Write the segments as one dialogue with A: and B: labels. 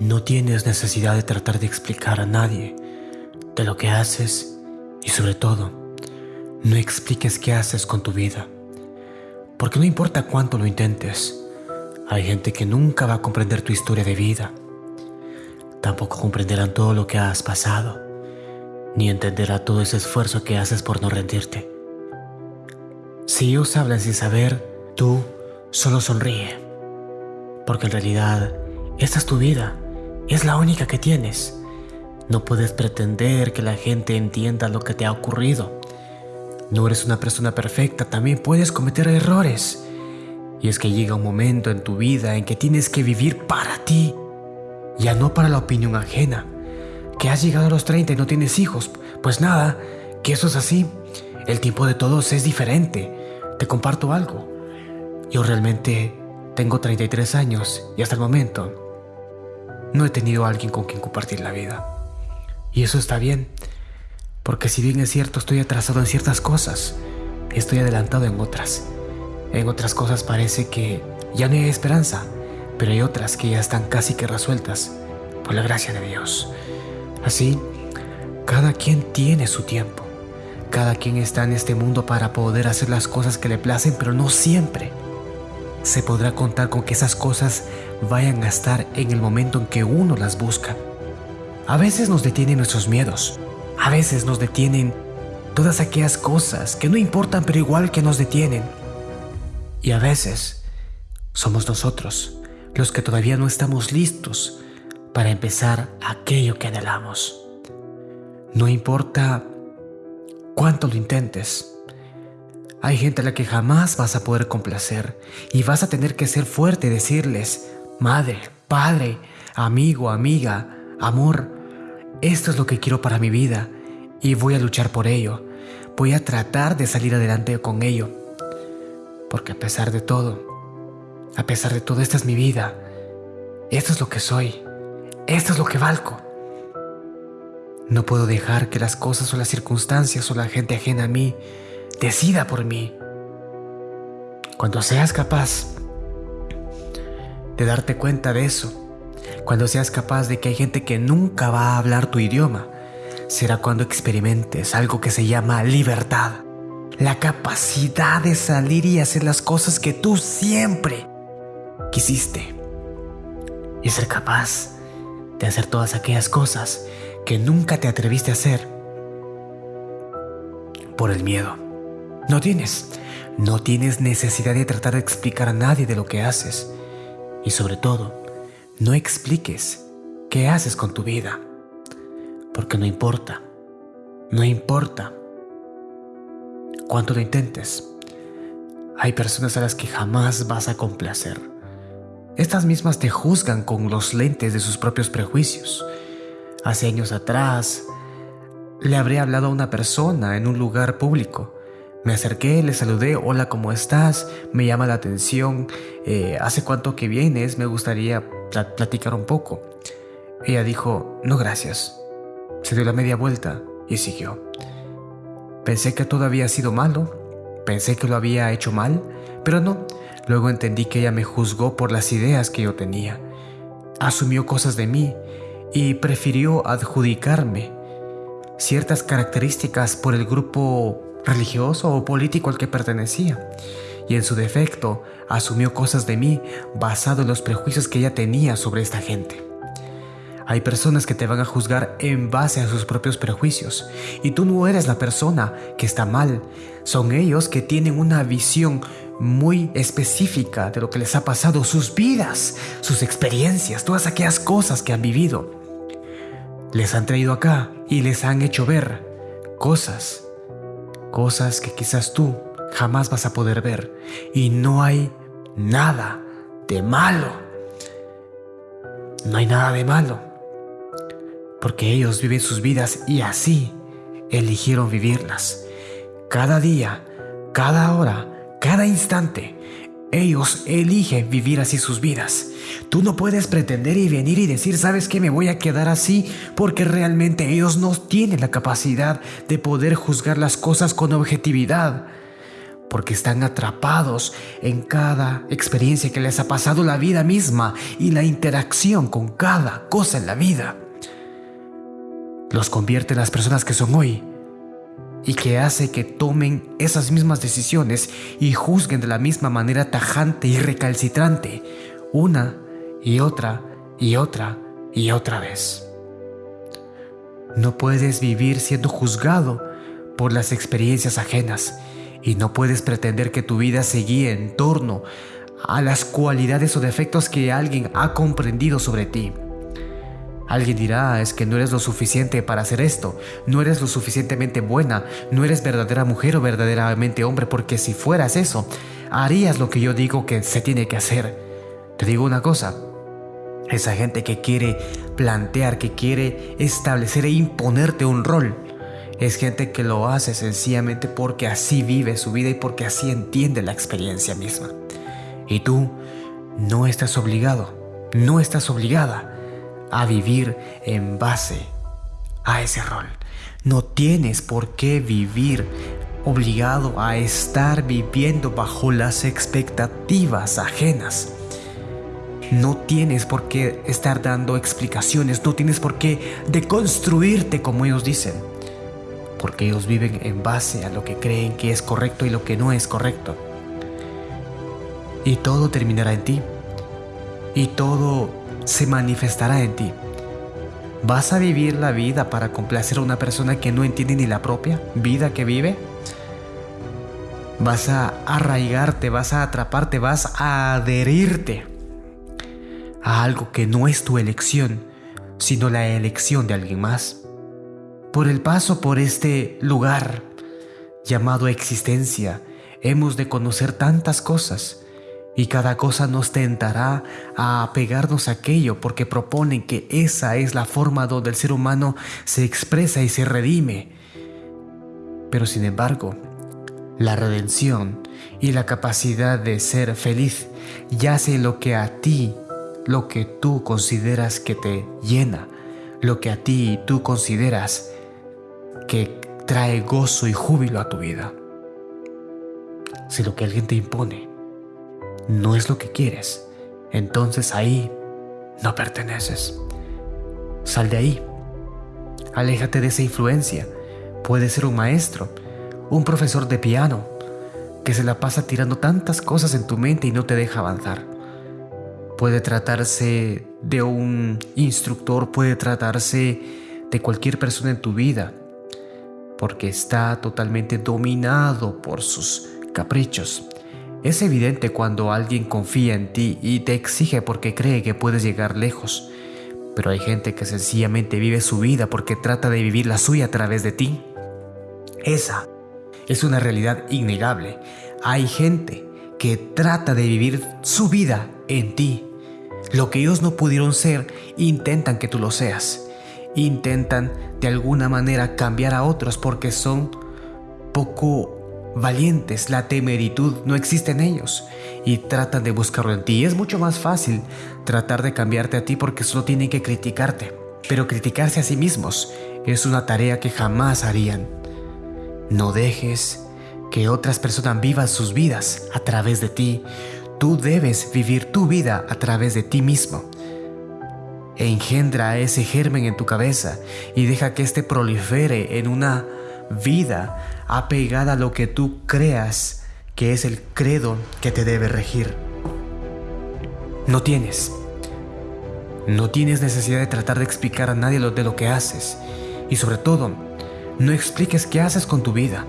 A: No tienes necesidad de tratar de explicar a nadie de lo que haces y sobre todo, no expliques qué haces con tu vida. Porque no importa cuánto lo intentes, hay gente que nunca va a comprender tu historia de vida. Tampoco comprenderán todo lo que has pasado, ni entenderá todo ese esfuerzo que haces por no rendirte. Si ellos hablan sin saber, tú solo sonríe. Porque en realidad, esta es tu vida, es la única que tienes. No puedes pretender que la gente entienda lo que te ha ocurrido. No eres una persona perfecta, también puedes cometer errores. Y es que llega un momento en tu vida en que tienes que vivir para ti, ya no para la opinión ajena. Que has llegado a los 30 y no tienes hijos, pues nada, que eso es así. El tiempo de todos es diferente. Te comparto algo. Yo realmente tengo 33 años y hasta el momento no he tenido a alguien con quien compartir la vida. Y eso está bien, porque si bien es cierto estoy atrasado en ciertas cosas, estoy adelantado en otras. En otras cosas parece que ya no hay esperanza, pero hay otras que ya están casi que resueltas, por la gracia de Dios. Así, cada quien tiene su tiempo. Cada quien está en este mundo para poder hacer las cosas que le placen, pero no siempre. Se podrá contar con que esas cosas vayan a estar en el momento en que uno las busca. A veces nos detienen nuestros miedos. A veces nos detienen todas aquellas cosas que no importan pero igual que nos detienen. Y a veces somos nosotros los que todavía no estamos listos para empezar aquello que anhelamos. No importa cuánto lo intentes. Hay gente a la que jamás vas a poder complacer y vas a tener que ser fuerte y decirles, madre, padre, amigo, amiga, amor, esto es lo que quiero para mi vida y voy a luchar por ello. Voy a tratar de salir adelante con ello. Porque a pesar de todo, a pesar de todo, esta es mi vida. Esto es lo que soy. Esto es lo que valgo. No puedo dejar que las cosas o las circunstancias o la gente ajena a mí decida por mí. Cuando seas capaz de darte cuenta de eso, cuando seas capaz de que hay gente que nunca va a hablar tu idioma, será cuando experimentes algo que se llama libertad. La capacidad de salir y hacer las cosas que tú siempre quisiste. Y ser capaz de hacer todas aquellas cosas que nunca te atreviste a hacer por el miedo. No tienes, no tienes necesidad de tratar de explicar a nadie de lo que haces. Y sobre todo, no expliques qué haces con tu vida, porque no importa, no importa cuánto lo intentes. Hay personas a las que jamás vas a complacer. Estas mismas te juzgan con los lentes de sus propios prejuicios. Hace años atrás, le habré hablado a una persona en un lugar público me acerqué, le saludé, hola, ¿cómo estás? Me llama la atención, eh, ¿hace cuánto que vienes? Me gustaría platicar un poco. Ella dijo, no gracias. Se dio la media vuelta y siguió. Pensé que todo había sido malo, pensé que lo había hecho mal, pero no. Luego entendí que ella me juzgó por las ideas que yo tenía. Asumió cosas de mí y prefirió adjudicarme ciertas características por el grupo religioso o político al que pertenecía, y en su defecto asumió cosas de mí basado en los prejuicios que ella tenía sobre esta gente. Hay personas que te van a juzgar en base a sus propios prejuicios y tú no eres la persona que está mal. Son ellos que tienen una visión muy específica de lo que les ha pasado, sus vidas, sus experiencias, todas aquellas cosas que han vivido. Les han traído acá y les han hecho ver cosas cosas que quizás tú jamás vas a poder ver y no hay nada de malo. No hay nada de malo, porque ellos viven sus vidas y así eligieron vivirlas. Cada día, cada hora, cada instante, ellos eligen vivir así sus vidas. Tú no puedes pretender y venir y decir, sabes que me voy a quedar así porque realmente ellos no tienen la capacidad de poder juzgar las cosas con objetividad. porque están atrapados en cada experiencia que les ha pasado la vida misma y la interacción con cada cosa en la vida. Los convierte en las personas que son hoy y que hace que tomen esas mismas decisiones y juzguen de la misma manera tajante y recalcitrante, una y otra y otra y otra vez. No puedes vivir siendo juzgado por las experiencias ajenas y no puedes pretender que tu vida se guíe en torno a las cualidades o defectos que alguien ha comprendido sobre ti. Alguien dirá, es que no eres lo suficiente para hacer esto, no eres lo suficientemente buena, no eres verdadera mujer o verdaderamente hombre, porque si fueras eso, harías lo que yo digo que se tiene que hacer. Te digo una cosa, esa gente que quiere plantear, que quiere establecer e imponerte un rol, es gente que lo hace sencillamente porque así vive su vida y porque así entiende la experiencia misma. Y tú no estás obligado, no estás obligada a vivir en base a ese rol. No tienes por qué vivir obligado a estar viviendo bajo las expectativas ajenas. No tienes por qué estar dando explicaciones, no tienes por qué deconstruirte como ellos dicen porque ellos viven en base a lo que creen que es correcto y lo que no es correcto. Y todo terminará en ti. Y todo se manifestará en ti. ¿Vas a vivir la vida para complacer a una persona que no entiende ni la propia vida que vive? Vas a arraigarte, vas a atraparte, vas a adherirte a algo que no es tu elección, sino la elección de alguien más por el paso por este lugar llamado existencia, hemos de conocer tantas cosas y cada cosa nos tentará a apegarnos a aquello porque proponen que esa es la forma donde el ser humano se expresa y se redime. Pero sin embargo, la redención y la capacidad de ser feliz yace lo que a ti, lo que tú consideras que te llena, lo que a ti tú consideras que trae gozo y júbilo a tu vida. Si lo que alguien te impone no es lo que quieres, entonces ahí no perteneces. Sal de ahí. Aléjate de esa influencia. Puede ser un maestro, un profesor de piano, que se la pasa tirando tantas cosas en tu mente y no te deja avanzar. Puede tratarse de un instructor, puede tratarse de cualquier persona en tu vida porque está totalmente dominado por sus caprichos. Es evidente cuando alguien confía en ti y te exige porque cree que puedes llegar lejos, pero hay gente que sencillamente vive su vida porque trata de vivir la suya a través de ti. Esa es una realidad innegable. Hay gente que trata de vivir su vida en ti. Lo que ellos no pudieron ser, intentan que tú lo seas intentan de alguna manera cambiar a otros porque son poco valientes, la temeritud no existe en ellos y tratan de buscarlo en ti. Es mucho más fácil tratar de cambiarte a ti porque solo tienen que criticarte, pero criticarse a sí mismos es una tarea que jamás harían. No dejes que otras personas vivan sus vidas a través de ti. Tú debes vivir tu vida a través de ti mismo engendra ese germen en tu cabeza y deja que éste prolifere en una vida apegada a lo que tú creas que es el credo que te debe regir. No tienes. No tienes necesidad de tratar de explicar a nadie lo de lo que haces. Y sobre todo, no expliques qué haces con tu vida.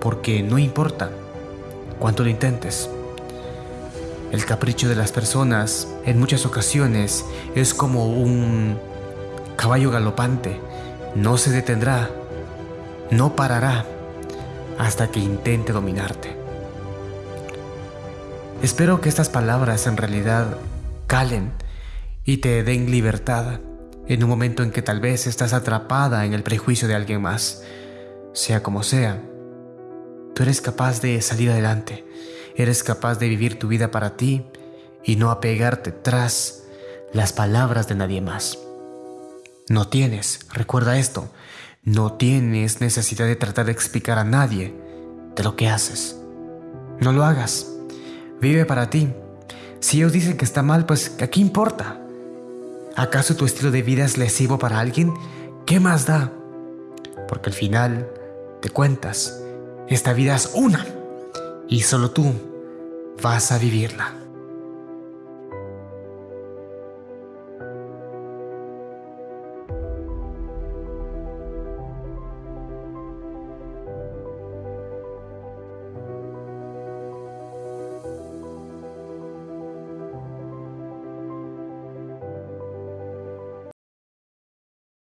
A: Porque no importa cuánto lo intentes. El capricho de las personas en muchas ocasiones es como un caballo galopante. No se detendrá, no parará hasta que intente dominarte. Espero que estas palabras en realidad calen y te den libertad en un momento en que tal vez estás atrapada en el prejuicio de alguien más. Sea como sea, tú eres capaz de salir adelante Eres capaz de vivir tu vida para ti y no apegarte tras las palabras de nadie más. No tienes, recuerda esto, no tienes necesidad de tratar de explicar a nadie de lo que haces. No lo hagas. Vive para ti. Si ellos dicen que está mal, pues ¿a qué importa? ¿Acaso tu estilo de vida es lesivo para alguien? ¿Qué más da? Porque al final, te cuentas, esta vida es una y solo tú vas a vivirla.